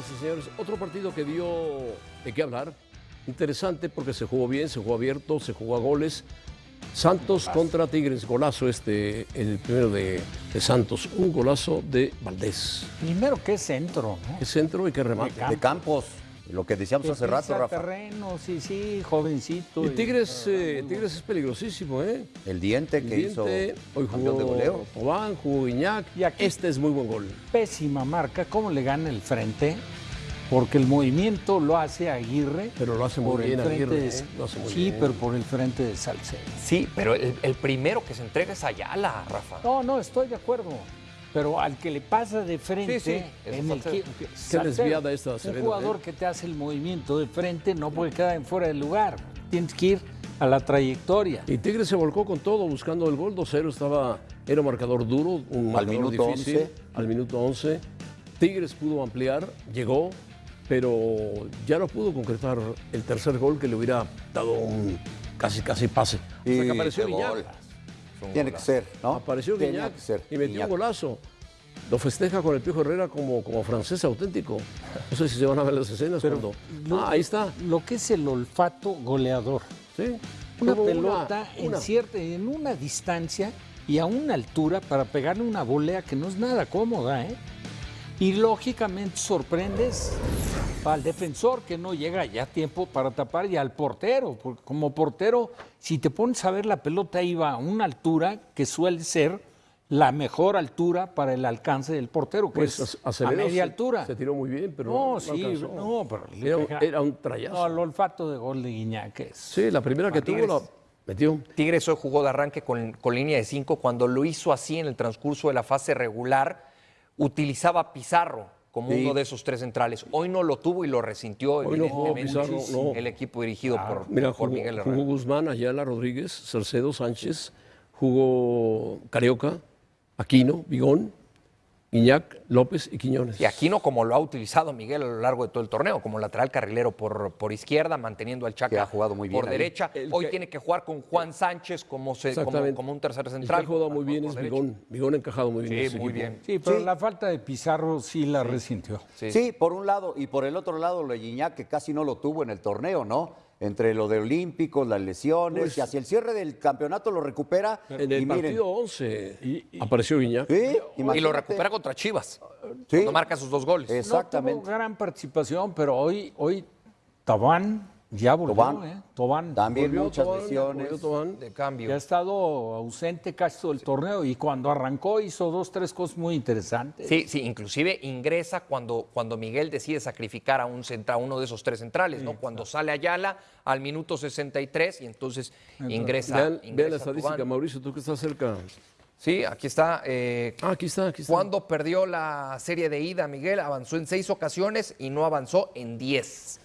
Señores, otro partido que dio de qué hablar. Interesante porque se jugó bien, se jugó abierto, se jugó a goles. Santos contra Tigres, golazo este, el primero de, de Santos, un golazo de Valdés. Primero, qué centro, ¿no? ¿Qué centro y qué remate? De de Campos, lo que decíamos Que hace rato, Rafa. terreno, sí, sí, jovencito. Y Tigres, eh, Tigres es peligrosísimo, ¿eh? El diente que El hizo hoy campeón de jugó goleo. Tobán, jugó Guiñac. Y aquí- Este es muy buen gol. Pésima marca, ¿cómo le gana el frente? Porque el movimiento lo hace Aguirre. Pero lo hace muy bien frente Aguirre, de- ¿eh? Lo hace muy sí, bien. pero por el frente de Salcedo. Sí, pero el, el primero que se entrega es Ayala, Rafa. No, no, estoy de acuerdo. Pero al que le pasa de frente, Sí, en el que, Qué desviada esta Un Acevedo, jugador ¿eh? que te hace el movimiento de frente no puede quedar en fuera del lugar. Tienes que ir a la trayectoria. Y Tigres se volcó con todo buscando el gol. 2-0 estaba, era un marcador duro, un Al marcador minuto difícil. 11. Al minuto 11. Tigres pudo ampliar, llegó, pero ya no pudo concretar el tercer gol que le hubiera dado un casi casi pase. Hasta Y que apareció qué Tiene que ser, ¿no? Apareció Tenía Guiñac que ser. y metió Guiñac. un golazo. Lo festeja con el Piojo Herrera como, como francés auténtico. No sé si se van a ver las escenas cuando... Lo- Ah, ahí está. Lo que es el olfato goleador. Sí. Una pelota una- En, cierta, en una distancia y a una altura para pegarle una volea que no es nada cómoda, ¿eh? Y lógicamente sorprendes al defensor que no llega ya a tiempo para tapar y al portero, porque como portero, si te pones a ver la pelota iba a una altura que suele ser la mejor altura para el alcance del portero, que Pues es a- media se- altura. Se tiró muy bien, pero no, no sí, alcanzó. no, pero Era, un- pega- era un trayazo. No, el olfato de gol de Guiñac es. Sí, la primera que tuvo la metió. Tigres hoy jugó de arranque con, con línea de 5. Cuando lo hizo así en el transcurso de la fase regular, utilizaba Pizarro como Sí. uno de esos tres centrales. Hoy no lo tuvo y lo resintió Hoy no jugó evidentemente Pizarro, no. el equipo dirigido por, Mira, por jugó, Miguel jugó Herrera. Guzmán, Ayala, Rodríguez, Salcedo, Sánchez, jugó Carioca, Aquino, Vigón, Iñac, López y Quiñones. Y Aquino como lo ha utilizado Miguel a lo largo de todo el torneo, como lateral carrilero por, por izquierda, manteniendo al Chaca ha jugado muy bien por ahí. derecha. El Hoy que- tiene que jugar con Juan Sánchez como, se- como, un tercer El que central. ha jugado muy bien es. Vigón. Vigón ha encajado muy bien. en Sí, muy equipo. bien. Sí, pero Sí. la falta de Pizarro sí la resintió. Sí. Sí, por un lado, y por el otro lado, lo de Guiñac, que casi no lo tuvo en el torneo, ¿no? Entre lo de Olímpicos, las lesiones, Pues- y hacia el cierre del campeonato lo recupera. En el y miren, partido 11 apareció Guiñac. Sí, Y lo recupera contra Chivas, Sí. cuando marca sus dos goles. Exactamente. No tuvo gran participación, pero hoy, hoy Tabán ya volvió, Tobán. ¿eh? Tobán También Volvió muchas Tobán, lesiones. volvió Tobán. de cambio. ya ha estado ausente casi todo el torneo y cuando arrancó hizo dos, tres cosas muy interesantes. Sí, sí, inclusive ingresa cuando, cuando Miguel decide sacrificar a un centra, a uno de esos tres centrales, ¿no? Cuando sale Ayala al minuto 63 y entonces ingresa. Vean, ingresa vean la estadística. Mauricio, tú que estás cerca. Sí, aquí está. eh, Ah, aquí está, aquí está. cuando perdió la serie de ida, Miguel avanzó en seis ocasiones y no avanzó en diez.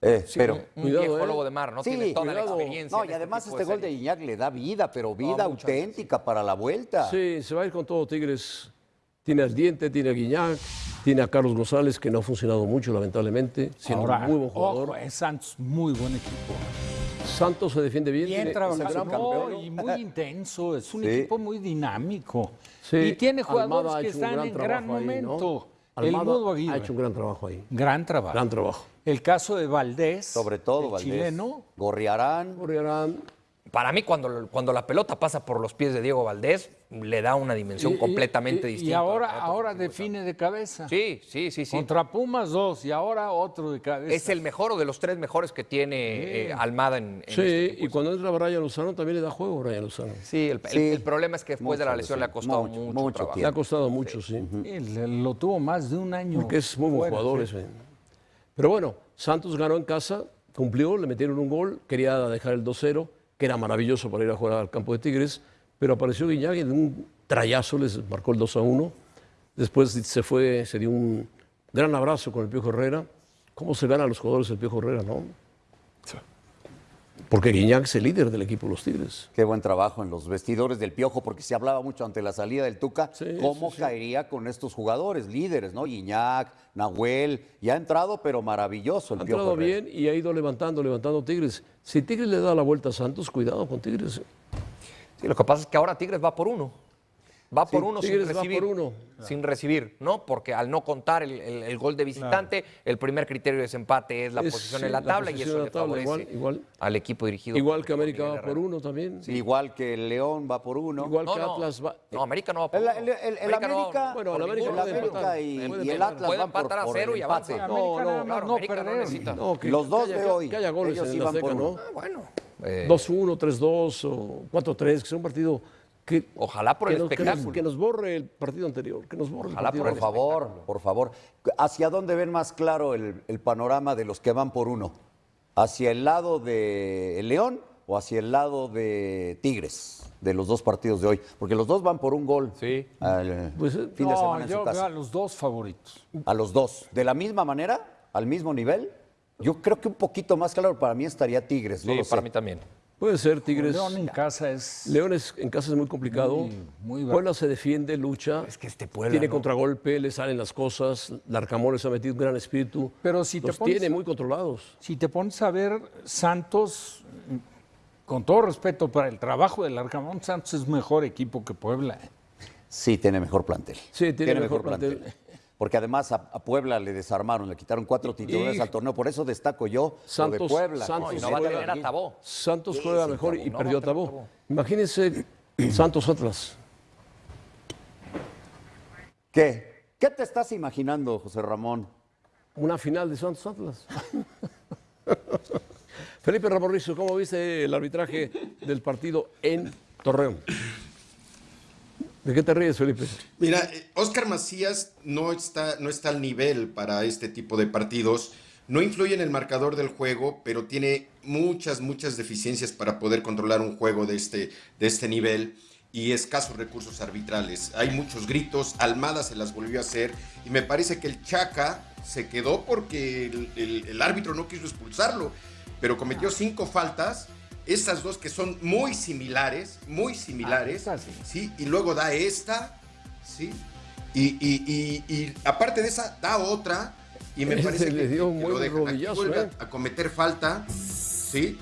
Eh, Sí, pero. un, Cuidado, viejo ¿eh? lobo de mar, ¿no? Sí, Tiene toda la cuidado. experiencia. No, en y además tipo este de gol de. Guiñac le da vida, pero vida muchas auténtica para la vuelta. Sí, se va a ir con todo Tigres. Tiene al Diente, tiene a Guiñac, tiene a Carlos González, que no ha funcionado mucho, lamentablemente, siendo Ahora, un muy buen jugador. ojo, es Santos, muy buen equipo. Santos se defiende bien. Bien tiene- trabajado, es el gran no, campeón. y muy intenso, es un Sí. equipo muy dinámico. Sí, y tiene jugadores que están en gran trabajo ahí, ¿no? Almada ha hecho un gran trabajo ahí. gran trabajo. Gran trabajo. El caso de Valdés, Sobre todo, el Valdés. chileno, Gorriarán. Gorriarán. Para mí, cuando, cuando la pelota pasa por los pies de Diego Valdés, le da una dimensión Y- completamente y- distinta. Y ahora, a otro ahora de define de cabeza. Sí, sí, sí, sí. Contra Pumas dos y ahora otro de cabeza. Es el mejor o de los tres mejores que tiene eh, Almada en, en Sí, este tipo y cuando entra Brian Lozano también le da juego Brian Lozano. Sí, el, Sí. problema es que después de la lesión sí. le ha costado Mucho, mucho, mucho trabajo. Le ha costado mucho, sí. Sí, le- lo tuvo más de un año. Porque es muy buen jugador sí. ese. Pero bueno, Santos ganó en casa, cumplió, le metieron un gol, quería dejar el 2-0, que era maravilloso para ir a jugar al campo de Tigres, pero apareció Guiñac y de un trayazo les marcó el 2-1. Después se fue, se dio un gran abrazo con el Piojo Herrera. ¿Cómo se gana a los jugadores el Piojo Herrera, no? Porque Guiñac es el líder del equipo de los Tigres. Qué buen trabajo en los vestidores del Piojo, porque se hablaba mucho ante la salida del Tuca, Sí, cómo sí, sí. caería con estos jugadores, líderes, ¿no? Guiñac, Nahuel, ya ha entrado, pero maravilloso el Ha Piojo. entrado Herrera. bien y ha ido levantando, levantando Tigres. Si Tigres le da la vuelta a Santos, cuidado con Tigres. Sí, lo que pasa es que ahora Tigres va por uno. Va por uno sin Tigres va recibir. por uno. Sin recibir, ¿no? Porque al no contar el, el- el gol de visitante, el primer criterio de desempate es la Es, posición sí, en la la tabla y posición eso le la tabla, favorece igual- igual. al equipo dirigido. Igual que América va por uno también. Igual que el León va por uno. Igual No, que no. Atlas va. No, América no va por El, uno. el- el- el América, Bueno, el América puede América empatar. y, y el. Atlas Puede van por, empatar a cero y. América no, más claro, no América no perder. necesita. No, que, Los dos de hoy, Que haya goles ellos en sí la van por Azteca, ¿no? uno. Ah, Bueno, eh, 2-1, 3-2 o 4-3, que sea un partido que. Ojalá por que el nos, que nos- espectáculo. que nos borre el partido anterior. Que nos borre Ojalá el partido por favor, por favor. ¿Hacia dónde ven más claro el, el panorama de los que van por uno? ¿Hacia el lado de León o hacia el lado de Tigres? De los dos partidos de hoy. Porque los dos van por un gol. Sí. Al Pues, eh, fin de No, semana en yo su veo a los dos favoritos. A los dos. ¿De la misma manera? ¿Al mismo nivel? Yo creo que un poquito más claro para mí estaría Tigres. no sí, sé. para mí también. Puede ser Tigres. León en casa es. Leones en casa es muy complicado. Muy- muy bravo. Puebla se defiende, lucha. Es que este Puebla, Tiene ¿no? contragolpe, le salen las cosas. Larcamón les ha metido un gran espíritu. Pero si te Los pones- tiene muy controlados. Si te pones a ver, Santos, con todo respeto para el trabajo del Arcamón, Santos es mejor equipo que Puebla. Sí, tiene mejor plantel. Sí, tiene mejor plantel. Porque además a, a Puebla le desarmaron, le quitaron cuatro titulares Y- al torneo. Por eso destaco yo lo de Santos, Puebla. Santos Y no va a tener a Tabó. Santos juega mejor y no perdió a. Tabó. Imagínense Santos Atlas. ¿Qué? ¿Qué te estás imaginando, José Ramón? Una final de Santos Atlas. Felipe Ramorrizo, ¿cómo viste el arbitraje del partido en Torreón? ¿De qué te ríes, Felipe? Mira, eh, Oscar Macías no está, no está al nivel para este tipo de partidos. No influye en el marcador del juego, pero tiene muchas, muchas deficiencias para poder controlar un juego de este, de este nivel y escasos recursos arbitrales. Hay muchos gritos, Almada se las volvió a hacer y me parece que el Chaca se quedó porque el árbitro no quiso expulsarlo, pero cometió cinco faltas. Estas dos que son muy similares, muy similares. Ah, sí. Sí, y luego da esta, ¿sí? Y, y- y- y aparte de esa, da otra, y me parece le que, dio que buen lo dejan. Aquí ¿eh? a, cometer falta, ¿sí?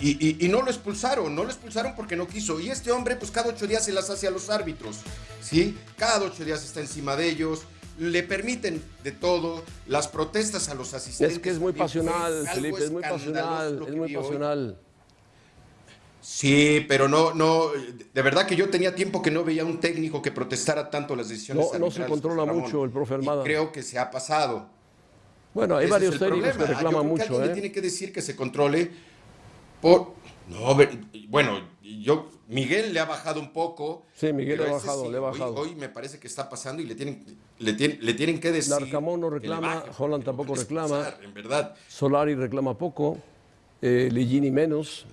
Y, y- y no lo expulsaron, no lo expulsaron porque no quiso. Y este hombre, pues cada ocho días se las hace a los árbitros, ¿sí? Cada ocho días está encima de ellos, le permiten de todo, las protestas a los asistentes. Es que es muy pasional, Felipe, es muy pasional, es muy pasional. Sí, pero no, no, de verdad que yo tenía tiempo que no veía un técnico que protestara tanto las decisiones No- no se controla Ramón. mucho el profe Y Almada. creo que se ha pasado. Bueno, hay Ese varios técnicos que. Yo reclaman creo que mucho, alguien le ¿eh? tiene que decir que se controle por... No, bueno, yo... Miguel le ha bajado un poco. Sí, Miguel le ha bajado, sí, le ha hoy- bajado. Hoy, me parece que está pasando y le tienen, le tienen, le tienen que decir... Larcamón no reclama, baje, Holland tampoco reclama. expulsar, En verdad. Solari reclama poco, eh, Ligini menos.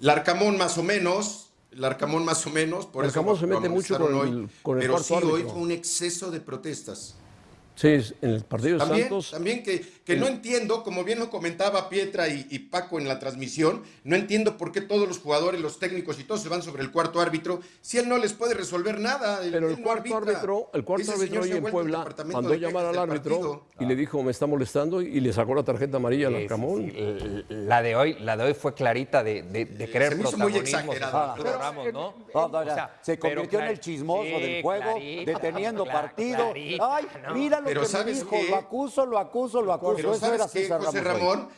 Larcamón más o menos, Larcamón más o menos, por Larcamón eso se mete mucho con el- con el pero sí hoy fue un exceso de protestas. Sí, en el partido de También, Santos. también que, que no entiendo, como bien lo comentaba Pietra y, y Paco en la transmisión, no entiendo por qué todos los jugadores, los técnicos y todos se van sobre el cuarto árbitro si él no les puede resolver nada. él- Pero el no cuarto arbitra. árbitro, el cuarto Ese árbitro señor hoy en el Puebla mandó llamar al árbitro y le dijo me está molestando y le sacó la tarjeta amarilla al Sí, sí, Larcamón. sí. La de hoy, la de hoy fue clarita de, de, de querer se me hizo muy exagerado, Arturo pero- Ramos, ¿no? No, no, O sea, se convirtió en el chismoso sí, del juego, clarita, deteniendo partido. clarita, Ay, ¿no? Lo Pero que me ¿sabes dijo, qué? lo acuso, lo acuso, lo acuso. Pero Eso ¿sabes era qué, César José hoy. Ramón?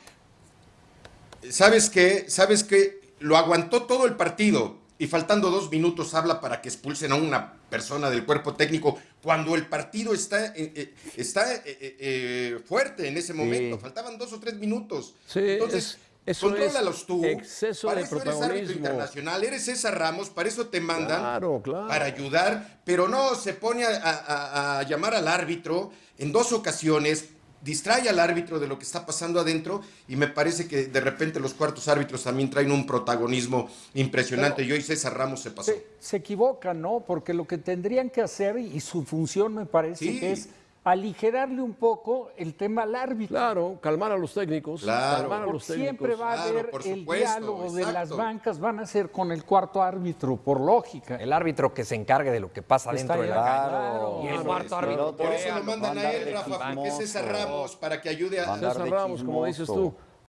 ¿Sabes qué? ¿Sabes qué? Lo aguantó todo el partido y faltando dos minutos habla para que expulsen a una persona del cuerpo técnico cuando el partido está, eh, eh, está eh, fuerte en ese momento. Faltaban dos o tres minutos. Sí, Entonces, es- eso es contrólalos tú. exceso para de eso eres árbitro protagonismo. internacional, eres César Ramos, para eso te mandan Claro, claro. para ayudar, pero no se pone a, a- a llamar al árbitro en dos ocasiones, distrae al árbitro de lo que está pasando adentro y me parece que de repente los cuartos árbitros también traen un protagonismo impresionante y hoy César Ramos se pasó. Se, se equivocan, ¿no? Porque lo que tendrían que hacer, y su función me parece Sí. que es aligerarle un poco el tema al árbitro. Claro, calmar a los técnicos. Claro. Calmar a Porque los técnicos. siempre va a Claro, haber el diálogo de las bancas, van a ser con el cuarto árbitro, por lógica. El árbitro que se encargue de lo que pasa Está dentro de la. Claro. Y el Claro, cuarto es árbitro. Por eso lo mandan a él, Rafa, porque es. César Ramos, para que ayude a... César Ramos, como dices tú.